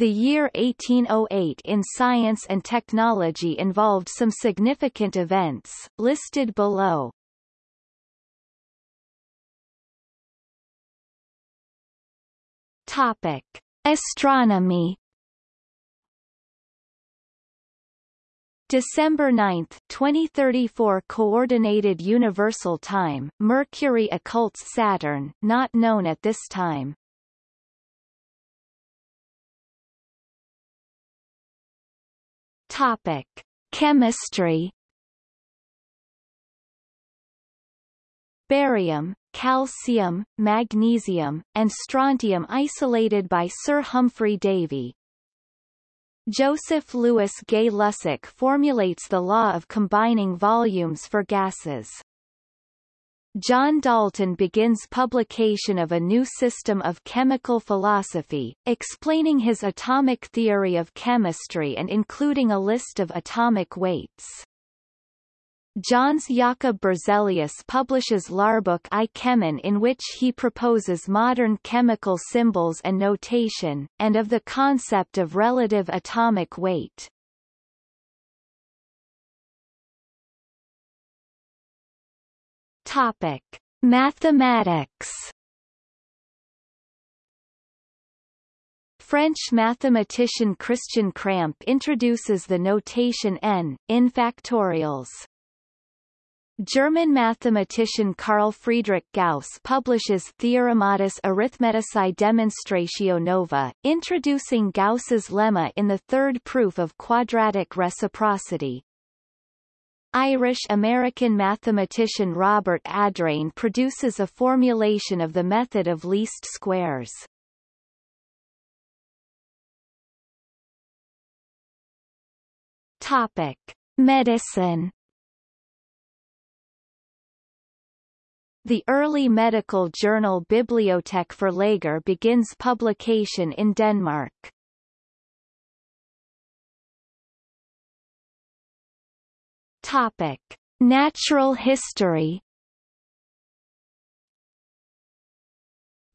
The year 1808 in science and technology involved some significant events, listed below. Topic. Astronomy December 9, 2034 Coordinated Universal Time, Mercury occults Saturn, not known at this time. Topic: Chemistry. Barium, calcium, magnesium, and strontium isolated by Sir Humphry Davy. Joseph Louis Gay-Lussac formulates the law of combining volumes for gases. John Dalton begins publication of a new system of chemical philosophy, explaining his atomic theory of chemistry and including a list of atomic weights. Jöns Jakob Berzelius publishes Lärbok i Kemien in which he proposes modern chemical symbols and notation, and of the concept of relative atomic weight. Topic: Mathematics. French mathematician Christian Kramp introduces the notation n in factorials. German mathematician Carl Friedrich Gauss publishes Theorematis Arithmeticae Demonstratio Nova, introducing Gauss's lemma in the third proof of quadratic reciprocity. Irish-American mathematician Robert Adrain produces a formulation of the method of least squares. Topic: Medicine. The early medical journal Bibliothek for Læger begins publication in Denmark. Topic: Natural history.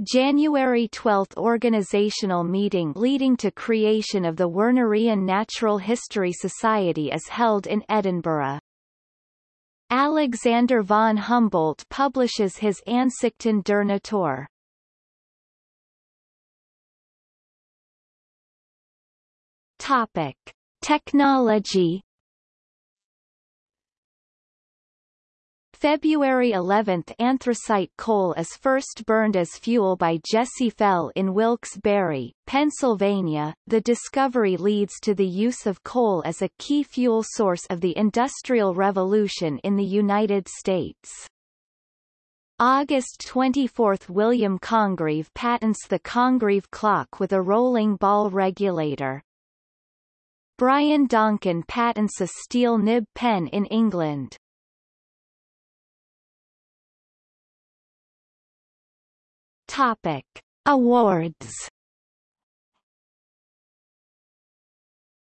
January 12 organizational meeting leading to creation of the Wernerian Natural History Society is held in Edinburgh. Alexander von Humboldt publishes his Ansichten der Natur. Topic: Technology February 11 – Anthracite coal is first burned as fuel by Jesse Fell in Wilkes-Barre, Pennsylvania. The discovery leads to the use of coal as a key fuel source of the Industrial Revolution in the United States. August 24 – William Congreve patents the Congreve clock with a rolling ball regulator. Brian Donkin patents a steel nib pen in England. Topic: Awards.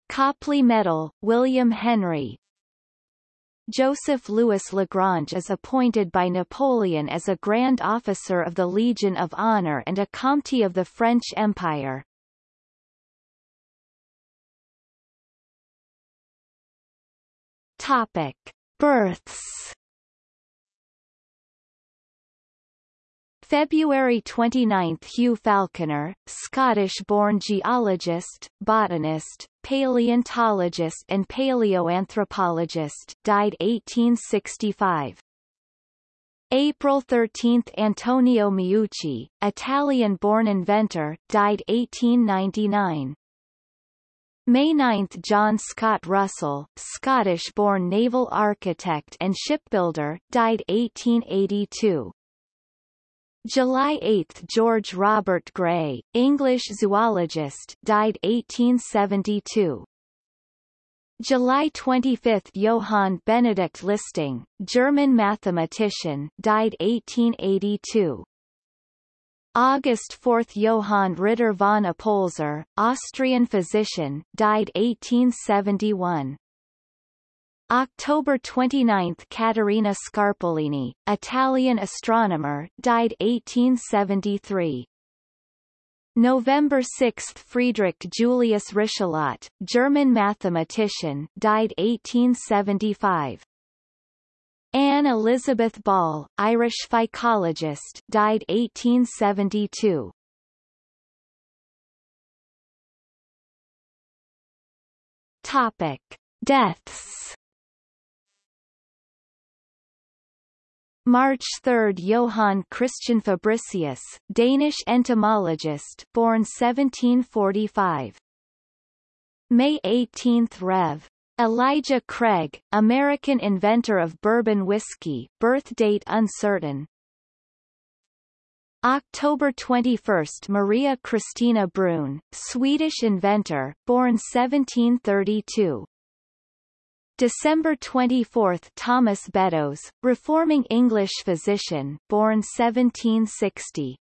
Copley Medal, William Henry. Joseph Louis Lagrange is appointed by Napoleon as a Grand Officer of the Legion of Honor and a Comte of the French Empire. Topic: Births. February 29 – Hugh Falconer, Scottish-born geologist, botanist, paleontologist and paleoanthropologist died 1865. April 13 – Antonio Meucci, Italian-born inventor, died 1899. May 9 – John Scott Russell, Scottish-born naval architect and shipbuilder, died 1882. July 8 – George Robert Gray, English zoologist died 1872. July 25 – Johann Benedict Listing, German mathematician died 1882. August 4 – Johann Ritter von Oppolzer, Austrian physician died 1871. October 29 – Caterina Scarpellini, Italian astronomer died 1873. November 6 Friedrich Julius Richelot, German mathematician died 1875. Anne Elizabeth Ball, Irish phycologist died 1872. Topic. Deaths March 3 Johann Christian Fabricius, Danish entomologist born 1745. May 18 Rev. Elijah Craig, American inventor of bourbon whiskey, birth date uncertain. October 21 Maria Christina Bruhn, Swedish inventor, born 1732. December 24 Thomas Beddoes, reforming English physician born 1760.